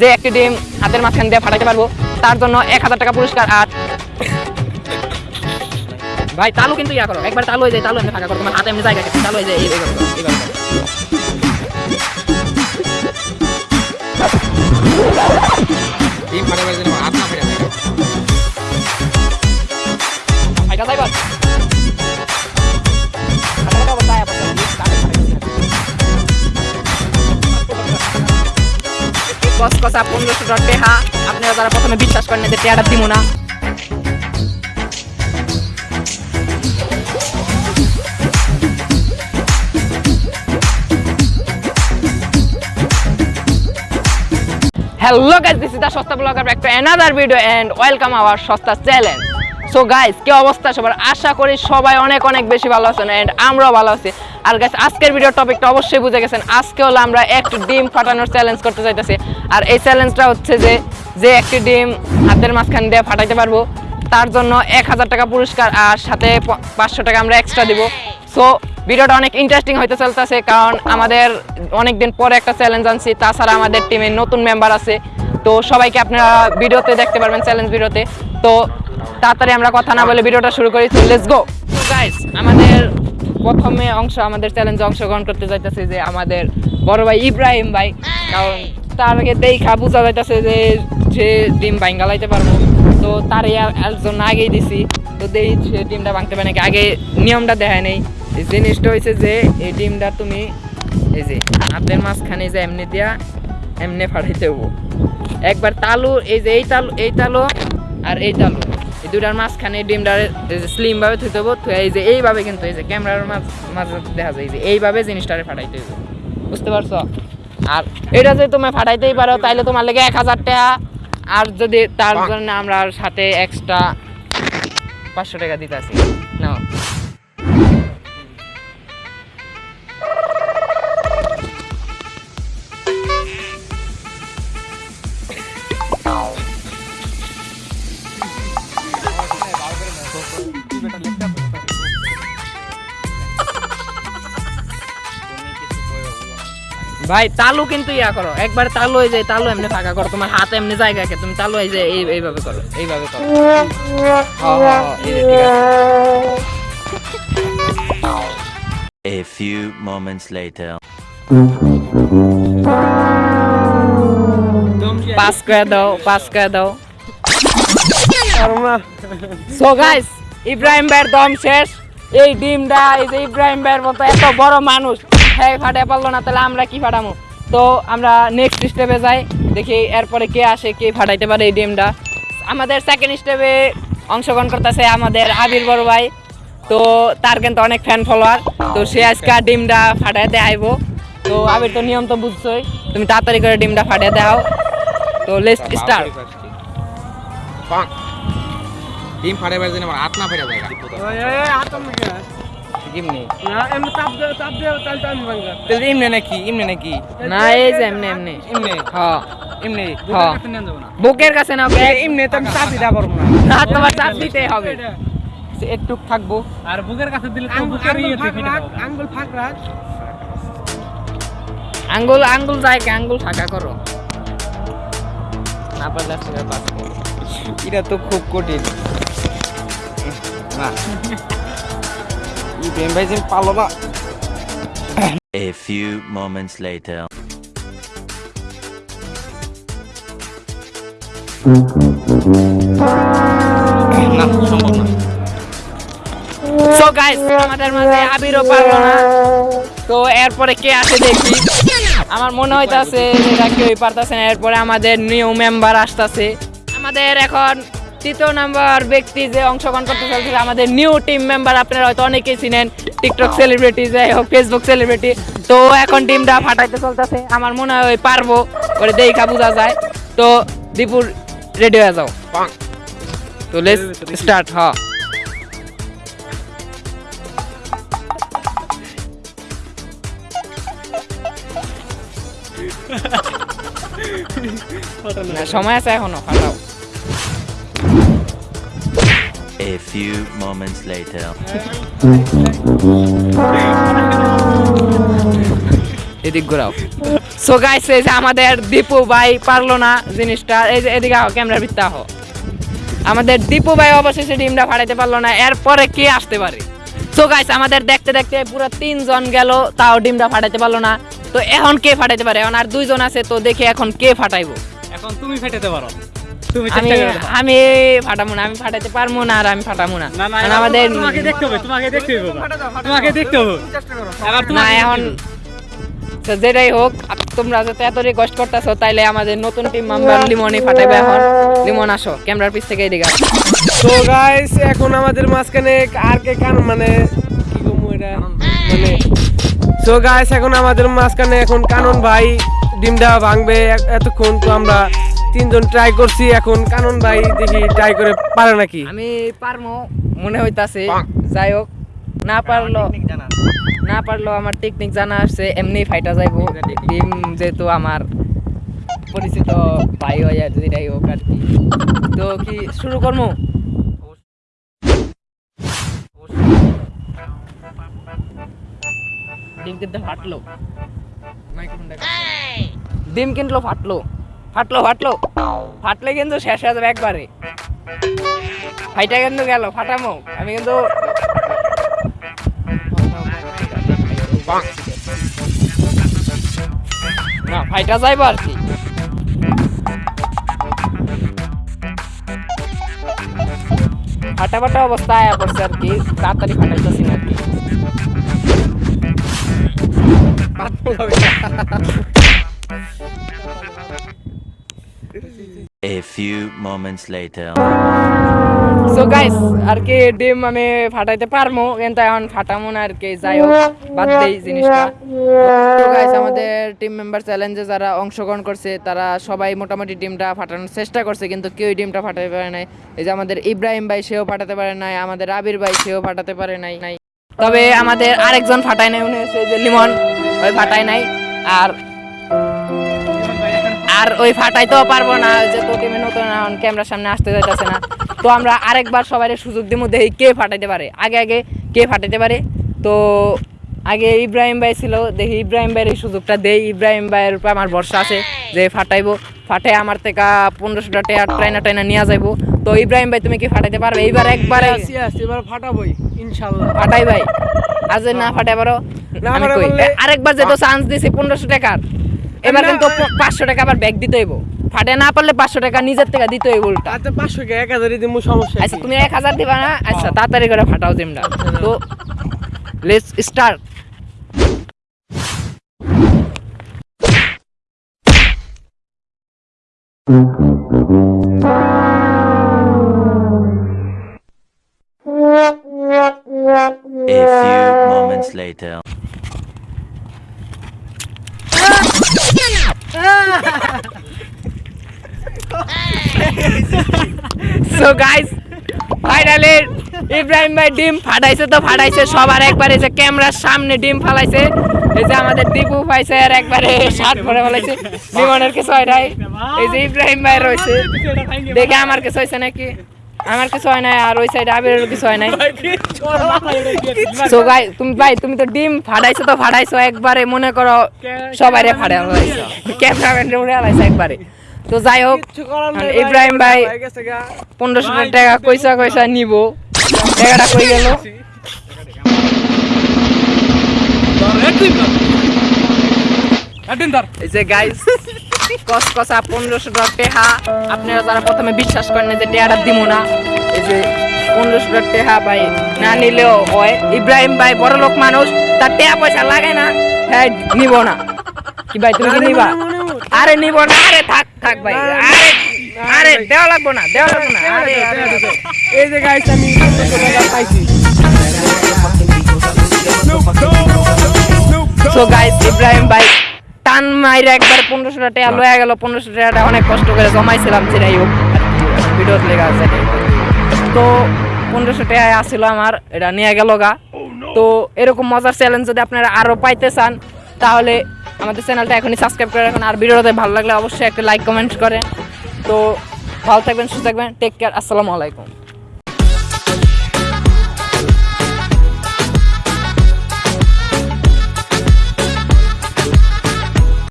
যে একটি ডিম হাতের মাঝখান দিয়ে ফাটাতে পারব, তার জন্য এক হাজার টাকা পুরস্কার আর ভাই, তালু কিন্তু ইয়া করো, একবার তালু হয়ে যায়, তালু এমনি ফাঁকা করো, তোমার হাতে এমনি জায়গা তালু হয়ে যায়, এইভাবে এইভাবে কসকসা পনেরোশো টাকা টেহা আপনারা যারা প্রথমে বিশ্বাস করেন যে টেহাটা দিব না। Hello guys this is the Sosta blogger back to another video and welcome our Sosta challenge so guys কি অবস্থা সবার? আশা করি সবাই অনেক অনেক বেশি ভালো আছেন এন্ড আমরাও ভালো আছি। আর গাইস আজকের ভিডিও টপিকটা অবশ্যই বুঝে গেছেন। আজকে হলো আমরা একটি ডিম ফাটানোর চ্যালেঞ্জ করতে চাইতেছি আর এই চ্যালেঞ্জটা হচ্ছে যে যে একটি ডিম হাতের মাঝখান দিয়ে ফাটাইতে পারব, তার জন্য এক হাজার টাকা পুরস্কার আর সাথে পাঁচশো টাকা আমরা এক্সট্রা দিব। সো ভিডিওটা অনেক ইন্টারেস্টিং হইতে চলতেছে, কারণ আমাদের অনেক দিন পরে একটা চ্যালেঞ্জ আনছি। তাছাড়া আমাদের টিমে নতুন মেম্বার আছে। তো সবাইকে আপনারা ভিডিওতে দেখতে পারবেন চ্যালেঞ্জ ভিডিওতে তো তাড়াতাড়ি আমরা কথা না বলে ভিডিওটা শুরু করি। লেটস গো গাইস আমাদের প্রথমে অংশ আমাদের চ্যালেঞ্জে অংশগ্রহণ করতে যাইতেছে যে আমাদের বড় ভাই ইব্রাহিম ভাই। কারণ তার আগে দেখা বোঝা যাইতেছে যে সে ডিম ভাঙ্গা লাইতে পারব। তো তার একজন আগেই দিছি। তো দেই সে ডিমটা ভাঙতে পারে নাকি? আগে নিয়মটা দেখায় নেই। এই জিনিসটা হয়েছে যে এই ডিমটা তুমি এই যে হাতের মাঝখানে যে এমনি দিয়া এমনি ফাটাইতে হব। একবার তালু এই যে এই তালু এই তালু আর এই তালু। এই দুটার মাঝখানে ডিমটার স্লিম ভাবে থুইতে হব থুয়ে এই যে এইভাবে কিন্তু এই যে ক্যামেরার মাঝ মাঝে দেখা যায় যে এইভাবে জিনিসটারে ফাটাইতে হইব। বুঝতে পারছ? আর এটা যদি তুমি ফাটাইতেই পারো তাহলে তোমার লেগে এক হাজার টাকা। আর যদি তার জন্য আমরা সাথে এক্সট্রা পাঁচশো টাকা দিতে আসি ভাই তালু কিন্তু ইয়া করো। একবার তালু হয়ে যায় তালু এমনি ফাঁকা করো। তোমার হাত এমনি জায়গা কে তুমি তালু হয়ে যায় এই এইভাবে করো এইভাবে করো। এই A few moments later. Pass করে দাও পাস করে দাও। সো গাইস ইব্রাহিম ভাইয়ের দম শেষ। এই ডিমটা এই যে ইব্রাহিম ভাইয়ের মতো এত বড় মানুষ। হ্যাঁ ফাটে পারল না তাহলে আমরা কি ফাটামো? তো আমরা নেক্সট স্টেপে যাই দেখি এরপরে কে আসে কে ফাটাইতে পারে এই ডিমটা। আমাদের সেকেন্ড স্টেপে অংশগ্রহণ করতেছে আমাদের আবির বড় ভাই। তো তার কিন্তু অনেক ফ্যান ফলোয়ার তো সে আজকে ডিমটা ফাটাইতে আইবো। তো আবির তো নিয়ম তো বুঝছোই। তুমি তাড়াতাড়ি করে ডিমটা ফাটিয়ে দাও। তো লেটস স্টার্ট ডিম ফাটাবার জন্য আমার হাত না ফেরা যায় এমনি চাপ দে চাপ দে তাহলে তো আমি ভাঙা তাহলে এমনি নাকি এমনি নাকি? না এই যে এমনি এমনি। এমনি হ্যাঁ এমনি হ্যাঁ বুকের কাছে না। ওকে এমনি তো আমি চাপ দিতে পারব না। না তোমার চাপ দিতে হবে। একটু থাকব। আর বুকের কাছে দিলে তো বুকের ইয়ে থেকে আঙ্গুল ফাঁক রাখ। আঙ্গুল আঙ্গুল যায় কি? আঙ্গুল ফাঁকা করো। না পারলে আসলে পাস করো এটা তো খুব কঠিন। না। বেম ভাই না। A few moments later. না সম্ভব না। সো গাইস আমাদের মাঝে আবিরও পারল না। তো এরপরে কে আসে দেখি। আমার মনে হইতাছে কেউই পারতাছে না এরপরে আমাদের নিউ মেম্বার আসতেছে। আমাদের এখন তৃতীয় নাম্বার ব্যক্তি যে অংশগ্রহণ করতে চলছে আমাদের নিউ টিম মেম্বার আপনারা হয়তো অনেকেই চিনেন টিকটক সেলিব্রিটি যাই হোক ফেসবুক সেলিব্রিটি তো এখন টিমটা ফাটাইতে চলতেছে। আমার মনে হয় পারব করে দেখা বোঝা যায়। তো দীপুর রেডি হয়ে যাও। তো লেটস স্টার্ট হ্যাঁ সময় আছে এখনও ফাটাও। A few moments later. এদিক ঘোরাও। সো গাইস এই যে আমাদের দীপু ভাই পারল না জিনিসটা। এই যে এদিকে আহ ক্যামেরার ভিতরে আহ। আমাদের দীপু ভাই অবশেষে ডিমটা ফাটাইতে পারল না এরপরে কে আসতে পারে? সো গাইস আমাদের দেখতে দেখতে পুরো তিনজন গেল তাও ডিমটা ফাটাইতে পারল না। তো এখন কে ফাটাইতে পারে? এখন আর দুইজন আছে তো দেখি এখন কে ফাটাইবো। এখন তুমি ফেটাতে পারো। তুমি আমি চেষ্টা করে আমি ফাটাবো না আমি পারব না আর আমি ফাটাবো না। না না আমাদের তোমাকে দেখতে হবে তোমাকে দেখতে হবে তোমাকে দেখতে হবে। এবার না এখন যেটাই হোক তোমরা যাতে এত রিকোয়েস্ট করতেছো তাইলে আমাদের নতুন টিম মেম্বার লিমনই ফাটাইবে এখন। লিমন আসো ক্যামেরার পিছ থেকে এদিকে তো গাইস এখন আমাদের মাঝখানে আর কে কান মানে কি কমু এটা? মানে তো গাইস এখন আমাদের মাঝখানে এখন কানন ভাই ডিমটা ভাঙবে এতক্ষণ তো আমরা তিনজন ট্রাই করছি এখন কানন ভাই দেখি ট্রাই করে পারে নাকি? আমি পারমো মনে হইতাছে যাই হোক না পারল না পারল আমার টেকনিক জানা আছে এমনি ফাইটা যাইবো। টিম যেহেতু আমার পরিচিত ভাই হয় আর যেটাই হোক আর কি। তো কি শুরু করব ডিম কিন্তু ফাটলো। ডিম কিন্তু ফাটলো। ফাটলো ফাটলো। ফাটলে কিন্তু শেষ হয়ে যাবে একবারে। ফাইটা কিন্তু গেল, ফাটামো। আমি কিন্তু না, ফাইটা যাইবো আর কি। ফাটা ফাটা অবস্থা আয়া পড়ছে আর কি, তাড়াতাড়ি ফাটাইতেছি না আর কি A few moments later. So guys আর কি ডিম আমি ফাটাইতে পারমু, কিন্তু এখন ফাটামু না আর কি, যাই হোক, বাদ দেই জিনিসটা। তো গাইস আমাদের টিম মেম্বার চ্যালেঞ্জে যারা অংশগ্রহণ করছে, তারা সবাই মোটামুটি ডিমটা ফাটানোর চেষ্টা করছে, কিন্তু কেউই ডিমটা ফাটাতে পারে নাই। এই যে আমাদের ইব্রাহিম ভাই, সেও ফাটাতে পারে নাই, আমাদের আবির ভাই, সেও ফাটাতে পারে নাই। নাই তবে আমাদের আরেকজন ফাটায় নাই, উনি হচ্ছে যে লিমন, ওই ফাটায় নাই। আর আর ওই ফাটাইতেও পারব না যে টিমে নতুন ক্যামেরার সামনে আসতে যাইতেছে না। তো আমরা আরেকবার সবাই সুযোগ দিব দেখি কে ফাটাইতে পারে। আগে আগে কে ফাটাইতে পারে? তো আগে ইব্রাহিম ভাই ছিল দেখি ইব্রাহিম ভাইয়ের এই সুযোগটা দেই। ইব্রাহিম ভাইয়ের উপর আমার ভরসা আছে যে ফাটাইবো। ফাটাই আমার থেকে পনেরোশোটা টেয়ার ট্রাইনা টাইনা নিয়ে যাইবো। তো ইব্রাহিম ভাই তুমি কি ফাটাইতে পারবে? এইবার একবারে আসি এবার ফাটাবই ইনশাআল্লাহ। ফাটাই ভাই। আজ না ফাটাই পারো আরেকবার যেহেতু চান্স দিছি পনেরোশো টাকার। এবার কিন্তু পাঁচশো টাকা আবার ব্যাগ দিতে হইব। ফাটে না পারলে পাঁচশো টাকা নিজের থেকে দিতে হইব উল্টা। আচ্ছা পাঁচশো কে এক হাজারই দিব সমস্যা আচ্ছা তুমি এক হাজার দিবা না? আচ্ছা তাড়াতাড়ি করে ফাটাও জিমটা। তো let's start A few moments later. So guys finally Ibrahim ভাই ডিম ফাটাইছে তো ফাটাইছে সবার একবারে যে ক্যামেরার সামনে ডিম ফালাইছে। এই যে আমাদের দীপু পাইছে আর একবারে শার্ট পরে ফেলাইছে বিমানের কিছু হয় নাই। এই যে ইব্রাহিম ভাই রয়েছে। দেখে আমার কিছু হয়েছে নাকি? আমার কিছু হয় নাই আর ওই সাইডে আবিরের কিছু হয় নাই। সো গাই তুমি ভাই তুমি তো ডিম ফাটাইছো তো ফাটাইছো একবারে মনে করো সবাইরে ফাটাই ফেলাইছো। ক্যামেরাম্যান উড়ে ফেলাইছো একবারে। তো যাই হোক ইব্রাহিম ভাই পনেরোশো টাকা কইসা কইসা নিব। টাকাটা কই গেল? এই যে গাইস কস কসা পনেরোশো টাকা টেহা আপনারা যারা প্রথমে বিশ্বাস করেন যে টেহাটা দিব না এই যে পনেরোশো টাকা টেহা ভাই না নিলেও হয় ইব্রাহিম ভাই বড় লোক মানুষ তার টেহা পয়সা লাগে না হ্যাঁ নিব না কি ভাই তুমি কি নিবা। আরে নিব না আরে থাক থাক ভাই আরে আরে দেওয়া লাগবো না দেওয়া লাগবো না আরে। এই যে গাইস আমি পাইছি সো গাইস ইব্রাহিম ভাই মাইরে একবার পনেরোশো টাকা লয়ে গেল পনেরোশো টাকাটা অনেক কষ্ট করে জমাইছিলাম যেটাই হোক। ভিডিওত লেগে আছে। তো পনেরোশো টাকায় আসছিল আমার এটা নিয়ে গেল গা। তো এরকম মজার চ্যালেঞ্জ যদি আপনারা আরও পাইতে চান তাহলে আমাদের চ্যানেলটা এখনই সাবস্ক্রাইব করে রাখুন। আর ভিডিওতে ভালো লাগলে অবশ্যই একটা লাইক কমেন্ট করেন তো ভালো থাকবেন সুস্থ থাকবেন। টেক কেয়ার আসসালামু আলাইকুম।